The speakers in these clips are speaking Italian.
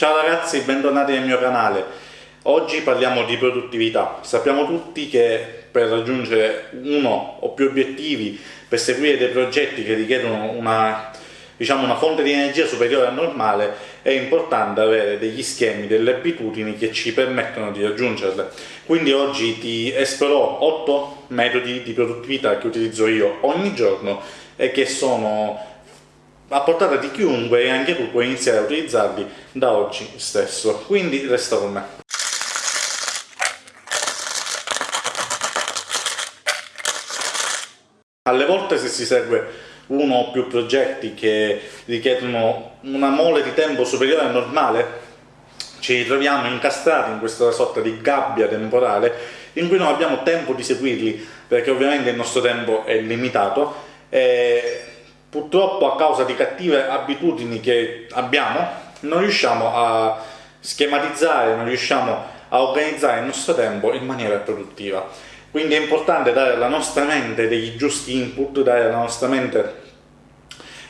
Ciao ragazzi, bentornati nel mio canale. Oggi parliamo di produttività. Sappiamo tutti che per raggiungere uno o più obiettivi, per seguire dei progetti che richiedono una, diciamo, una fonte di energia superiore al normale, è importante avere degli schemi, delle abitudini che ci permettono di raggiungerle. Quindi oggi ti esporrò 8 metodi di produttività che utilizzo io ogni giorno e che sono a portata di chiunque e anche tu puoi iniziare a utilizzarli da oggi stesso. Quindi resta con me. Alle volte se si segue uno o più progetti che richiedono una mole di tempo superiore al normale, ci ritroviamo incastrati in questa sorta di gabbia temporale in cui non abbiamo tempo di seguirli perché ovviamente il nostro tempo è limitato e purtroppo a causa di cattive abitudini che abbiamo non riusciamo a schematizzare, non riusciamo a organizzare il nostro tempo in maniera produttiva. Quindi è importante dare alla nostra mente dei giusti input, dare alla nostra mente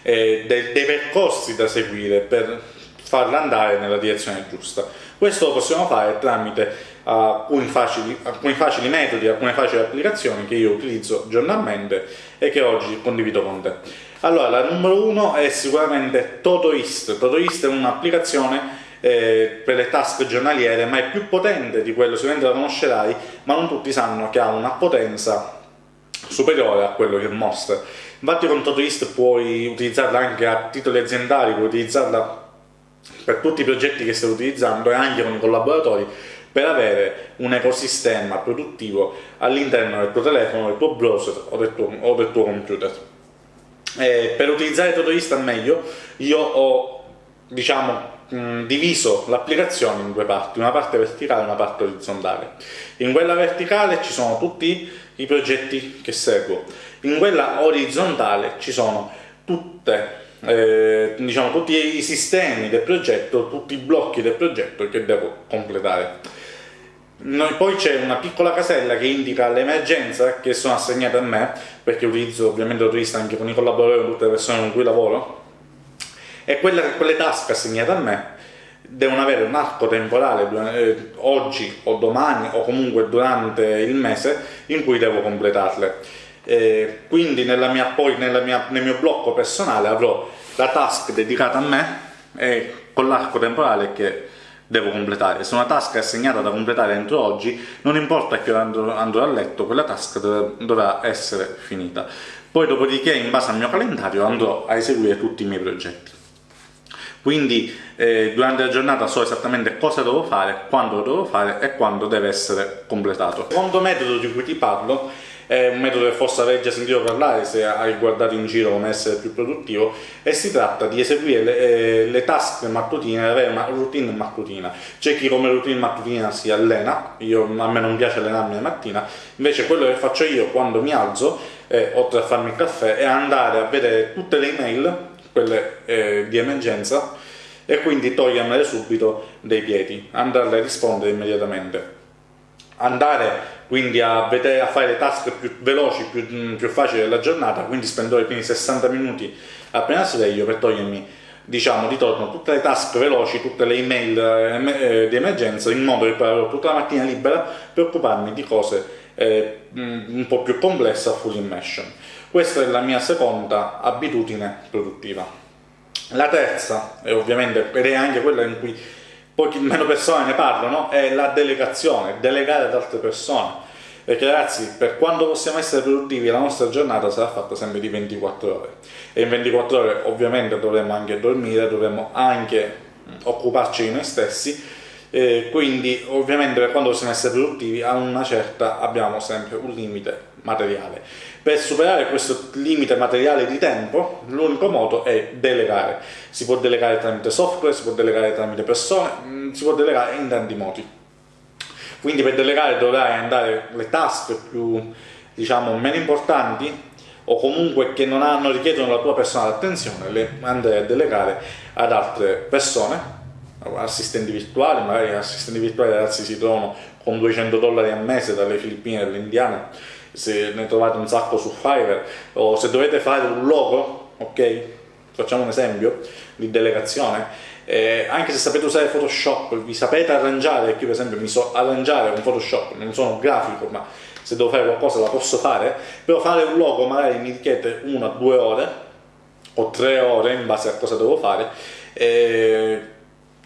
eh, dei, dei percorsi da seguire per farla andare nella direzione giusta. Questo lo possiamo fare tramite alcuni facili, alcuni facili metodi, alcune facili applicazioni che io utilizzo giornalmente e che oggi condivido con te. Allora, la numero uno è sicuramente Todoist. Todoist è un'applicazione eh, per le task giornaliere, ma è più potente di quello, sicuramente la conoscerai, ma non tutti sanno che ha una potenza superiore a quello che mostra. Infatti con Todoist puoi utilizzarla anche a titoli aziendali, puoi utilizzarla per tutti i progetti che stai utilizzando e anche con i collaboratori per avere un ecosistema produttivo all'interno del tuo telefono, del tuo browser o del tuo, o del tuo computer. E per utilizzare Todoist al meglio io ho diciamo, diviso l'applicazione in due parti, una parte verticale e una parte orizzontale. In quella verticale ci sono tutti i progetti che seguo, in quella orizzontale ci sono tutte eh, diciamo, tutti i sistemi del progetto, tutti i blocchi del progetto che devo completare. Poi c'è una piccola casella che indica l'emergenza che sono assegnate a me, perché utilizzo ovviamente l'autorista anche con i collaboratori, con tutte le persone con cui lavoro, e quelle, quelle task assegnate a me devono avere un arco temporale eh, oggi o domani o comunque durante il mese in cui devo completarle. Eh, quindi nella mia, poi nella mia, nel mio blocco personale avrò la task dedicata a me e con l'arco temporale che devo completare. Se una task è assegnata da completare entro oggi, non importa che andrò, andrò a letto, quella task dovrà essere finita. Poi dopodiché, in base al mio calendario, andrò a eseguire tutti i miei progetti. Quindi eh, durante la giornata so esattamente cosa devo fare, quando lo devo fare e quando deve essere completato. Il secondo metodo di cui ti parlo è un metodo che forse avrei già sentito parlare se hai guardato in giro come essere più produttivo e si tratta di eseguire le, eh, le task mattutine, avere una routine mattutina. C'è chi come routine mattutina si allena, io, a me non piace allenarmi la mattina, invece quello che faccio io quando mi alzo, eh, oltre a farmi il caffè, è andare a vedere tutte le email, quelle eh, di emergenza, e quindi togliermele subito dai piedi, andarle a rispondere immediatamente andare quindi a, vedere, a fare le task più veloci, più, mm, più facili della giornata, quindi spendo i primi 60 minuti appena sveglio per togliermi diciamo di torno tutte le task veloci, tutte le email eh, di emergenza in modo che poi avrò tutta la mattina libera per occuparmi di cose eh, mm, un po' più complesse a full immersion. Questa è la mia seconda abitudine produttiva. La terza, e ovviamente ed è anche quella in cui pochi meno persone ne parlano, è la delegazione, delegare ad altre persone. Perché ragazzi, per quando possiamo essere produttivi, la nostra giornata sarà fatta sempre di 24 ore. E in 24 ore ovviamente dovremo anche dormire, dovremo anche occuparci di noi stessi, eh, quindi ovviamente per quando possiamo essere produttivi a una certa abbiamo sempre un limite materiale. Per superare questo limite materiale di tempo, l'unico modo è delegare. Si può delegare tramite software, si può delegare tramite persone, mm, si può delegare in tanti modi. Quindi per delegare dovrai andare le task più, diciamo, meno importanti o comunque che non, hanno, richiedono la tua personale attenzione, le andrai a delegare ad altre persone, assistenti virtuali, magari assistenti virtuali ragazzi si trovano con 200 dollari al mese dalle Filippine dalle Indiane se ne trovate un sacco su Fiverr o se dovete fare un logo, ok? Facciamo un esempio di delegazione. eh, anche se sapete usare Photoshop, vi sapete arrangiare, io per esempio mi so arrangiare con Photoshop, non sono grafico, ma se devo fare qualcosa la posso fare, però fare un logo magari mi richiede una due ore o tre ore in base a cosa devo fare, eh,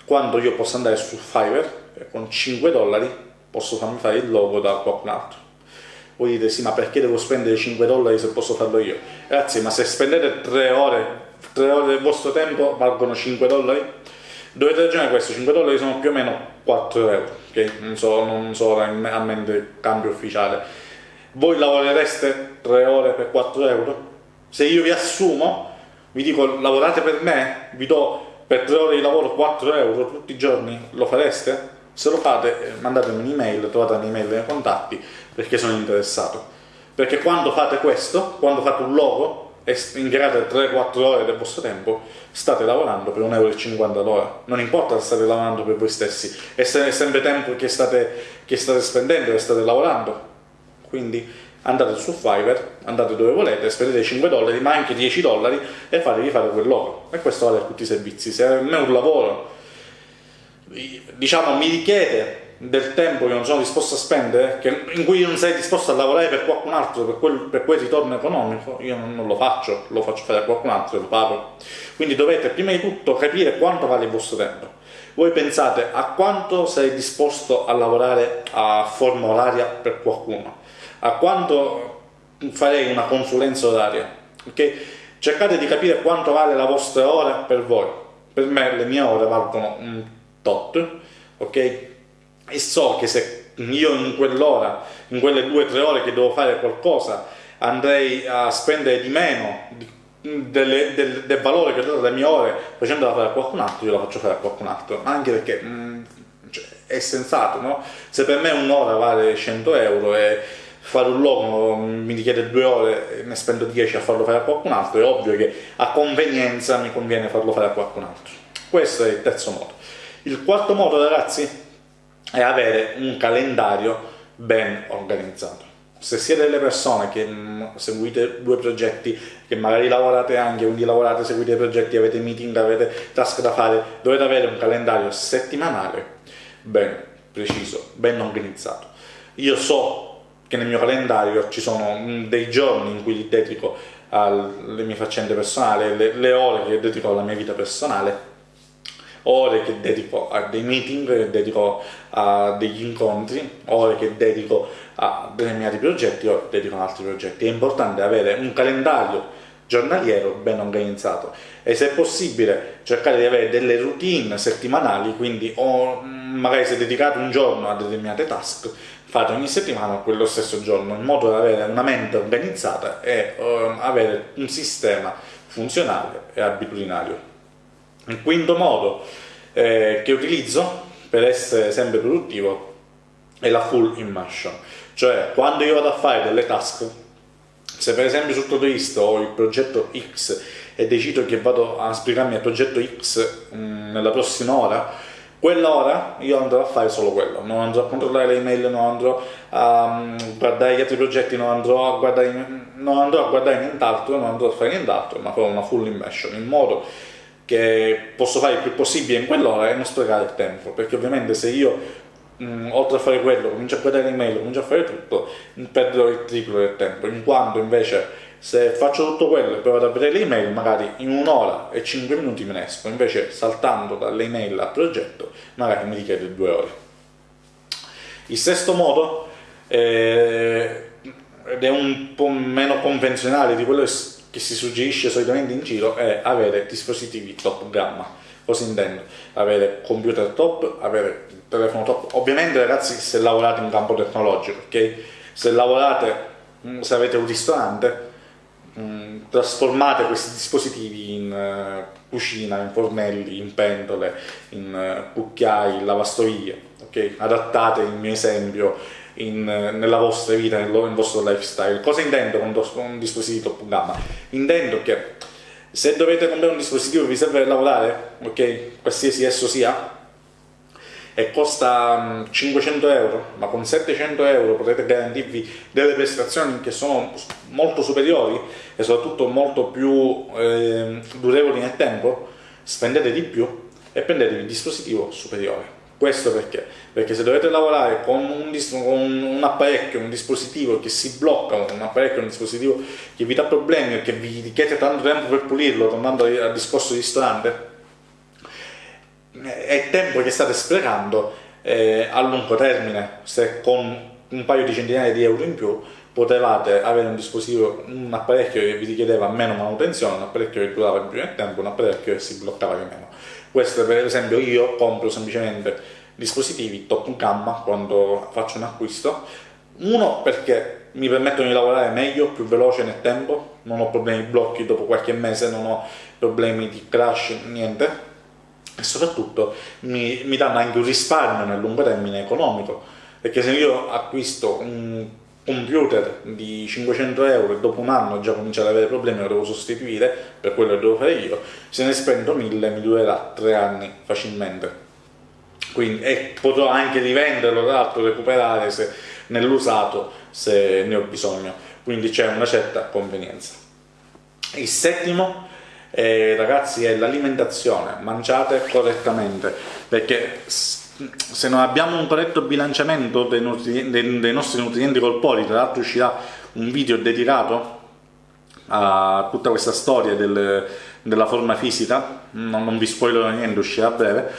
quando io posso andare su Fiverr eh, con 5 dollari posso farmi fare il logo da qualcun altro. Voi dite sì, ma perché devo spendere 5 dollari se posso farlo io? Ragazzi, ma se spendete 3 ore, 3 ore del vostro tempo valgono 5 dollari? Dovete ragionare questo, 5 dollari sono più o meno 4 euro, ok? Non so, non so a mente il cambio ufficiale. Voi lavorereste 3 ore per 4 euro? Se io vi assumo, vi dico lavorate per me, vi do per 3 ore di lavoro 4 euro tutti i giorni, lo fareste? Se lo fate, eh, mandatemi un'email, trovate un'email nei contatti perché sono interessato. Perché quando fate questo, quando fate un logo e impiegate 3-4 ore del vostro tempo, state lavorando per 1,50 euro all'ora. Non importa se state lavorando per voi stessi, è sempre tempo che state, che state spendendo e state lavorando. Quindi andate su Fiverr, andate dove volete, spendete 5 dollari, ma anche 10 dollari e fatevi fare quel logo. E questo vale per tutti i servizi. Se a me un lavoro diciamo mi richiede del tempo che non sono disposto a spendere, che, in cui non sei disposto a lavorare per qualcun altro, per quel, per quel ritorno economico, io non, non, lo faccio, lo faccio fare a qualcun altro e lo pago. Quindi dovete prima di tutto capire quanto vale il vostro tempo. Voi pensate a quanto sei disposto a lavorare a forma oraria per qualcuno, a quanto farei una consulenza oraria. Okay? Cercate di capire quanto vale la vostra ora per voi. Per me le mie ore valgono un tot, ok? E so che se io in quell'ora, in quelle due o tre ore che devo fare qualcosa, andrei a spendere di meno delle, del, del, valore che ho dato alle mie ore facendola fare a qualcun altro, io la faccio fare a qualcun altro, anche perché mh, mm, cioè, è sensato, no? Se per me un'ora vale 100 euro e fare un logo mi richiede due ore e ne spendo 10 a farlo fare a qualcun altro, è ovvio che a convenienza mi conviene farlo fare a qualcun altro. Questo è il terzo modo. Il quarto modo, ragazzi, è avere un calendario ben organizzato. Se siete delle persone che mh, seguite due progetti, che magari lavorate anche, quindi lavorate, seguite progetti, avete meeting, avete task da fare, dovete avere un calendario settimanale ben preciso, ben organizzato. Io so che nel mio calendario ci sono dei giorni in cui li dedico alle mie faccende personali, le, le ore che dedico alla mia vita personale ore che dedico a dei meeting, che dedico a degli incontri, ore che dedico a determinati progetti, ore che dedico ad altri progetti. È importante avere un calendario giornaliero ben organizzato e se è possibile cercare di avere delle routine settimanali, quindi o magari se dedicate un giorno a determinate task, fate ogni settimana quello stesso giorno, in modo da avere una mente organizzata e uh, avere un sistema funzionale e abitudinario. Il quinto modo eh, che utilizzo per essere sempre produttivo è la full immersion, cioè quando io vado a fare delle task, se per esempio sul Todoist ho il progetto X e decido che vado a spiegarmi il progetto X mh, mm, nella prossima ora, quell'ora io andrò a fare solo quello, non andrò a controllare le email, non andrò a um, guardare gli altri progetti, non andrò a guardare, non andrò a guardare nient'altro, non andrò a fare nient'altro, ma farò una full immersion in modo che posso fare il più possibile in quell'ora e non sprecare il tempo, perché ovviamente se io mh, oltre a fare quello comincio a guardare l'email, comincio a fare tutto, perderò il triplo del tempo, in quanto invece se faccio tutto quello e poi vado a vedere le email, magari in un'ora e 5 minuti me ne esco, invece saltando dalle email al progetto magari mi richiede due ore. Il sesto modo, eh, ed è un po' meno convenzionale di quello che si suggerisce solitamente in giro è avere dispositivi top gamma. Cosa intendo? Avere computer top, avere telefono top. Ovviamente ragazzi se lavorate in campo tecnologico, ok? Se lavorate, mm, se avete un ristorante, mm, trasformate questi dispositivi in uh, cucina, in fornelli, in pentole, in uh, cucchiai, in lavastoviglie, ok? Adattate il mio esempio in, nella vostra vita, nel, nel, vostro lifestyle. Cosa intendo con un dispositivo top gamma? Intendo che se dovete comprare un dispositivo che vi serve per lavorare, ok, qualsiasi esso sia, e costa 500 euro, ma con 700 euro potete garantirvi delle prestazioni che sono molto superiori e soprattutto molto più eh, durevoli nel tempo, spendete di più e prendetevi il dispositivo superiore. Questo perché? Perché se dovete lavorare con un, con un, apparecchio, un dispositivo che si blocca, un apparecchio, un dispositivo che vi dà problemi e che vi richiede tanto tempo per pulirlo, tornando al discorso di ristorante, è tempo che state sprecando eh, a lungo termine, se con un paio di centinaia di euro in più potevate avere un dispositivo, un apparecchio che vi richiedeva meno manutenzione, un apparecchio che durava più nel tempo, un apparecchio che si bloccava di meno. Questo per esempio io compro semplicemente dispositivi top gamma quando faccio un acquisto, uno perché mi permettono di lavorare meglio, più veloce nel tempo, non ho problemi di blocchi dopo qualche mese, non ho problemi di crash, niente, e soprattutto mi, mi danno anche un risparmio nel lungo termine economico, perché se io acquisto un computer di 500 euro e dopo un anno già comincia ad avere problemi lo devo sostituire per quello che devo fare io se ne spendo 1000 mi durerà 3 anni facilmente. Quindi, e potrò anche rivenderlo tra l'altro recuperare nell'usato se ne ho bisogno. Quindi c'è una certa convenienza. Il settimo eh, ragazzi è l'alimentazione. Mangiate correttamente perché se non abbiamo un corretto bilanciamento dei, dei, dei nostri nutrienti corporei, tra l'altro uscirà un video dedicato a tutta questa storia del, della forma fisica, non, non vi spoilerò niente, uscirà a breve,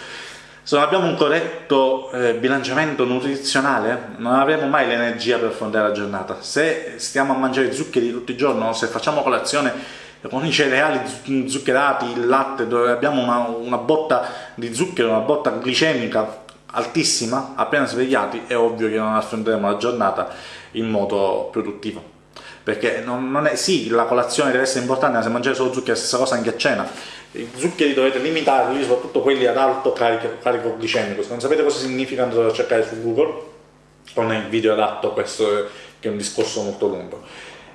se non abbiamo un corretto eh, bilanciamento nutrizionale non avremo mai l'energia per affrontare la giornata. Se stiamo a mangiare zuccheri tutti i giorni se facciamo colazione con i cereali zuccherati, il latte, dove abbiamo una, una botta di zucchero, una botta glicemica altissima, appena svegliati è ovvio che non affronteremo la giornata in modo produttivo. Perché non, non è, sì, la colazione deve essere importante, ma se mangiare solo zuccheri è la stessa cosa anche a cena. I zuccheri dovete limitarli, soprattutto quelli ad alto carico, carico glicemico. Se non sapete cosa significa andate a cercare su Google, con il video adatto a questo che è un discorso molto lungo.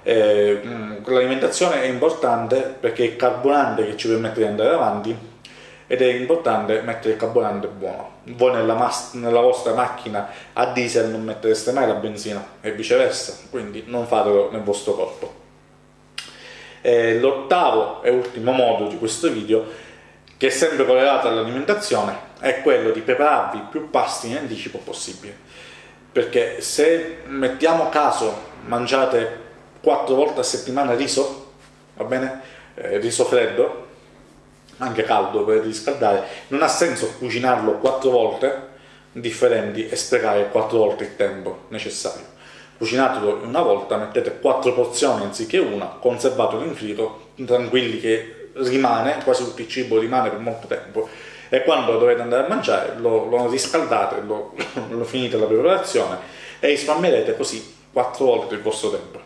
Eh, l'alimentazione è importante perché è il carburante che ci permette di andare avanti ed è importante mettere il carburante buono. Voi nella, nella, vostra macchina a diesel non mettereste mai la benzina e viceversa, quindi non fatelo nel vostro corpo. L'ottavo e ultimo modo di questo video, che è sempre correlato all'alimentazione, è quello di prepararvi più pasti in anticipo possibile. Perché se mettiamo caso mangiate quattro volte a settimana riso, va bene? Eh, riso freddo, anche caldo per riscaldare, non ha senso cucinarlo quattro volte differenti e sprecare quattro volte il tempo necessario. Cucinatelo una volta, mettete quattro porzioni anziché una, conservatelo in frigo, tranquilli che rimane, quasi tutto il cibo rimane per molto tempo e quando dovete andare a mangiare lo, lo riscaldate, lo, lo finite la preparazione e risparmierete così quattro volte il vostro tempo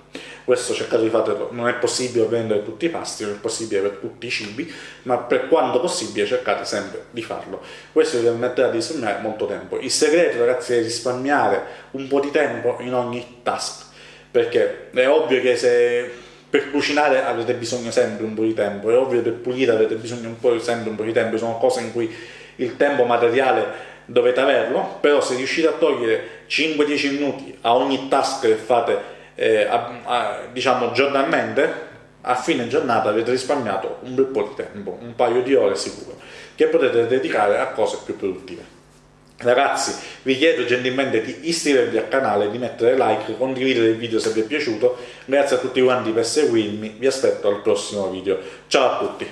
questo cercate di farlo, non è possibile vendere tutti i pasti, non è possibile per tutti i cibi, ma per quanto possibile cercate sempre di farlo. Questo vi permetterà di risparmiare molto tempo. Il segreto ragazzi è risparmiare un po' di tempo in ogni task, perché è ovvio che se per cucinare avrete bisogno sempre un po' di tempo, è ovvio che per pulire avrete bisogno un po', sempre un po' di tempo, sono cose in cui il tempo materiale dovete averlo, però se riuscite a togliere 5-10 minuti a ogni task che fate eh, a, a, diciamo giornalmente, a fine giornata avete risparmiato un bel po' di tempo, un paio di ore sicuro, che potete dedicare a cose più produttive. Ragazzi, vi chiedo gentilmente di iscrivervi al canale, di mettere like, condividere il video se vi è piaciuto, grazie a tutti quanti per seguirmi, vi aspetto al prossimo video. Ciao a tutti!